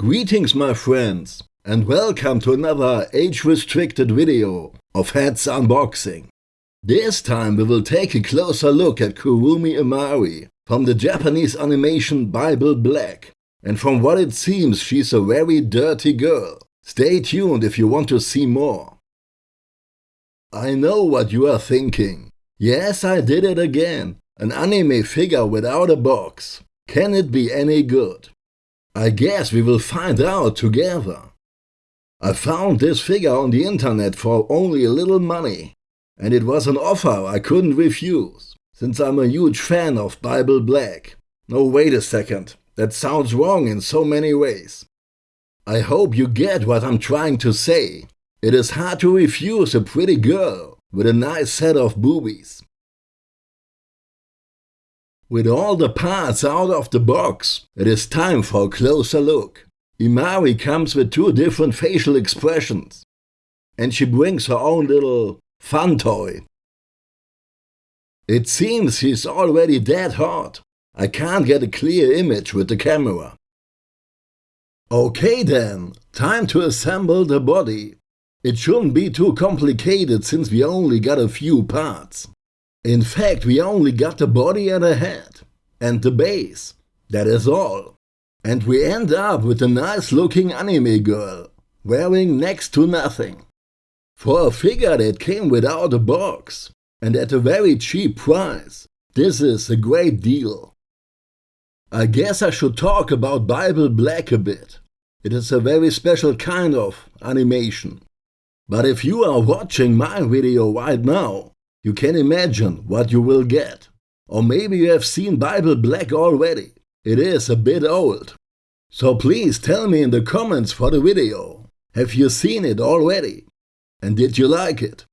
Greetings my friends and welcome to another age-restricted video of Heads Unboxing. This time we will take a closer look at Kurumi Imari from the Japanese animation Bible Black. And from what it seems she's a very dirty girl. Stay tuned if you want to see more. I know what you are thinking. Yes, I did it again. An anime figure without a box. Can it be any good? I guess we will find out together. I found this figure on the internet for only a little money. And it was an offer I couldn't refuse, since I'm a huge fan of Bible Black. No, wait a second. That sounds wrong in so many ways. I hope you get what I'm trying to say. It is hard to refuse a pretty girl with a nice set of boobies. With all the parts out of the box, it is time for a closer look. Imari comes with two different facial expressions. And she brings her own little fun toy. It seems she's already dead hot. I can't get a clear image with the camera. Okay then, time to assemble the body. It shouldn't be too complicated since we only got a few parts. In fact, we only got the body and the head. And the base. That is all. And we end up with a nice looking anime girl, wearing next to nothing. For a figure that came without a box, and at a very cheap price, this is a great deal. I guess I should talk about Bible Black a bit. It is a very special kind of animation. But if you are watching my video right now, you can imagine what you will get. Or maybe you have seen Bible Black already. It is a bit old. So please tell me in the comments for the video. Have you seen it already? And did you like it?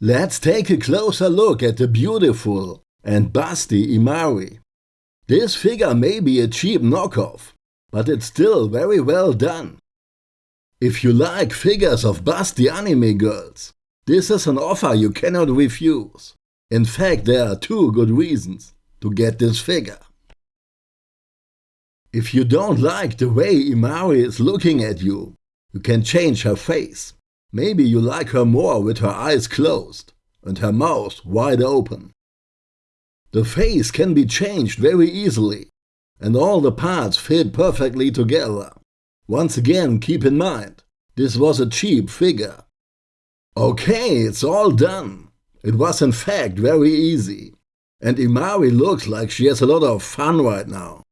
Let's take a closer look at the beautiful and busty Imari. This figure may be a cheap knockoff, but it's still very well done. If you like figures of busty anime girls, this is an offer you cannot refuse. In fact, there are two good reasons to get this figure. If you don't like the way Imari is looking at you, you can change her face. Maybe you like her more with her eyes closed and her mouth wide open. The face can be changed very easily and all the parts fit perfectly together. Once again, keep in mind, this was a cheap figure. Okay, it's all done. It was in fact very easy. And Imari looks like she has a lot of fun right now.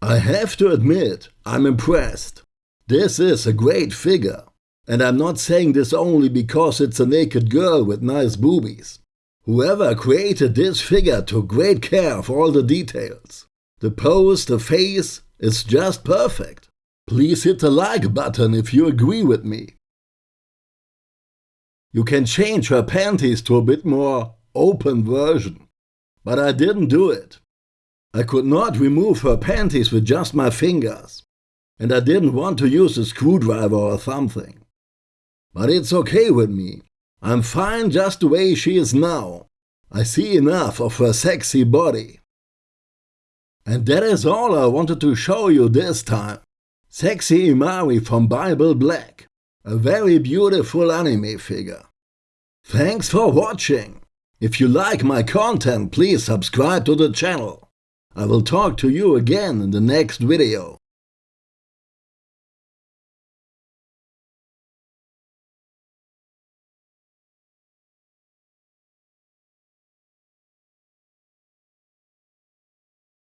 I have to admit, I'm impressed. This is a great figure. And I'm not saying this only because it's a naked girl with nice boobies. Whoever created this figure took great care of all the details. The pose, the face, is just perfect. Please hit the like button if you agree with me. You can change her panties to a bit more open version. But I didn't do it. I could not remove her panties with just my fingers. And I didn't want to use a screwdriver or something. But it's okay with me. I'm fine just the way she is now. I see enough of her sexy body. And that is all I wanted to show you this time. Sexy Imari from Bible Black. A very beautiful anime figure. Thanks for watching. If you like my content, please subscribe to the channel. I will talk to you again in the next video.